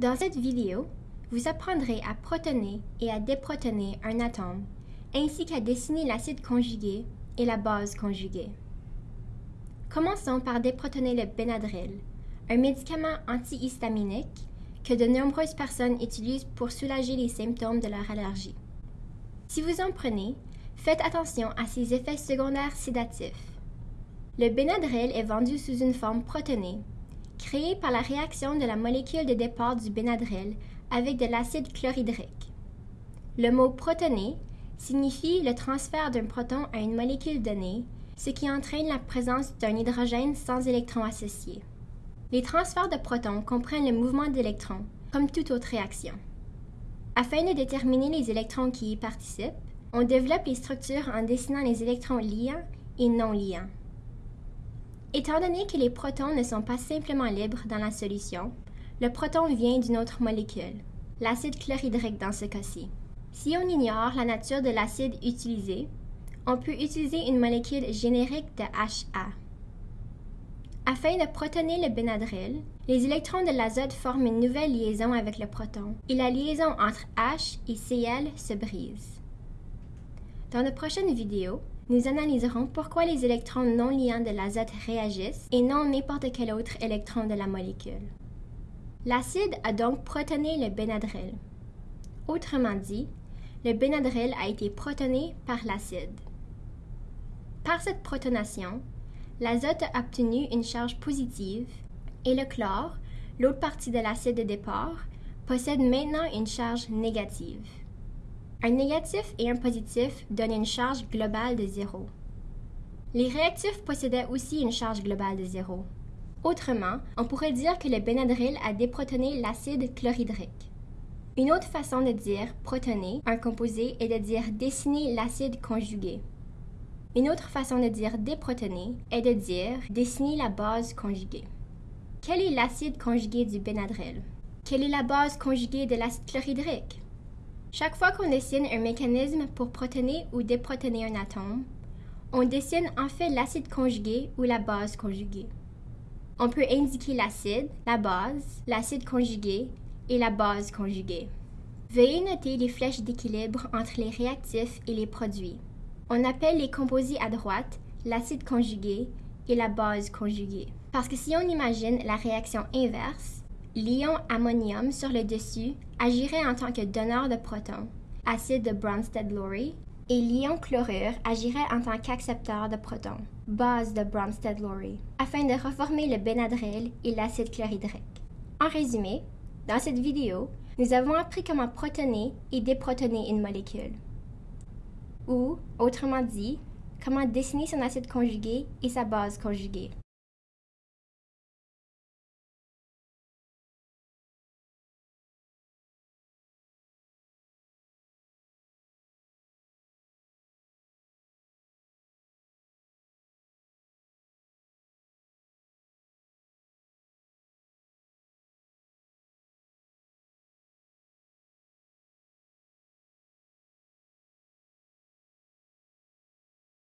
Dans cette vidéo, vous apprendrez à protoner et à déprotoner un atome, ainsi qu'à dessiner l'acide conjugué et la base conjuguée. Commençons par déprotoner le Benadryl, un médicament antihistaminique que de nombreuses personnes utilisent pour soulager les symptômes de leur allergie. Si vous en prenez, faites attention à ses effets secondaires sédatifs. Le Benadryl est vendu sous une forme protonée, créée par la réaction de la molécule de départ du Benadryl avec de l'acide chlorhydrique. Le mot protoné signifie le transfert d'un proton à une molécule donnée, ce qui entraîne la présence d'un hydrogène sans électron associé. Les transferts de protons comprennent le mouvement d'électrons, comme toute autre réaction. Afin de déterminer les électrons qui y participent, on développe les structures en dessinant les électrons liants et non liants. Étant donné que les protons ne sont pas simplement libres dans la solution, le proton vient d'une autre molécule, l'acide chlorhydrique dans ce cas-ci. Si on ignore la nature de l'acide utilisé, on peut utiliser une molécule générique de HA. Afin de protoner le Benadryl, les électrons de l'azote forment une nouvelle liaison avec le proton et la liaison entre H et Cl se brise. Dans de prochaines vidéos, nous analyserons pourquoi les électrons non liants de l'azote réagissent et non n'importe quel autre électron de la molécule. L'acide a donc protoné le Benadryl. Autrement dit, le Benadryl a été protoné par l'acide. Par cette protonation, l'azote a obtenu une charge positive et le chlore, l'autre partie de l'acide de départ, possède maintenant une charge négative. Un négatif et un positif donnent une charge globale de zéro. Les réactifs possédaient aussi une charge globale de zéro. Autrement, on pourrait dire que le Benadryl a déprotoné l'acide chlorhydrique. Une autre façon de dire protoner un composé est de dire dessiner l'acide conjugué. Une autre façon de dire déprotoner est de dire dessiner la base conjuguée. Quel est l'acide conjugué du Benadryl? Quelle est la base conjuguée de l'acide chlorhydrique? Chaque fois qu'on dessine un mécanisme pour protoner ou déprotoner un atome, on dessine en fait l'acide conjugué ou la base conjuguée. On peut indiquer l'acide, la base, l'acide conjugué et la base conjuguée. Veuillez noter les flèches d'équilibre entre les réactifs et les produits. On appelle les composés à droite l'acide conjugué et la base conjuguée. Parce que si on imagine la réaction inverse, l'ion ammonium sur le dessus agirait en tant que donneur de protons, acide de Bronsted-Lowry, et l'ion chlorure agirait en tant qu'accepteur de protons, base de Bronsted-Lowry, afin de reformer le Benadryl et l'acide chlorhydrique. En résumé, dans cette vidéo, nous avons appris comment protoner et déprotoner une molécule ou, autrement dit, comment dessiner son acide conjugué et sa base conjuguée.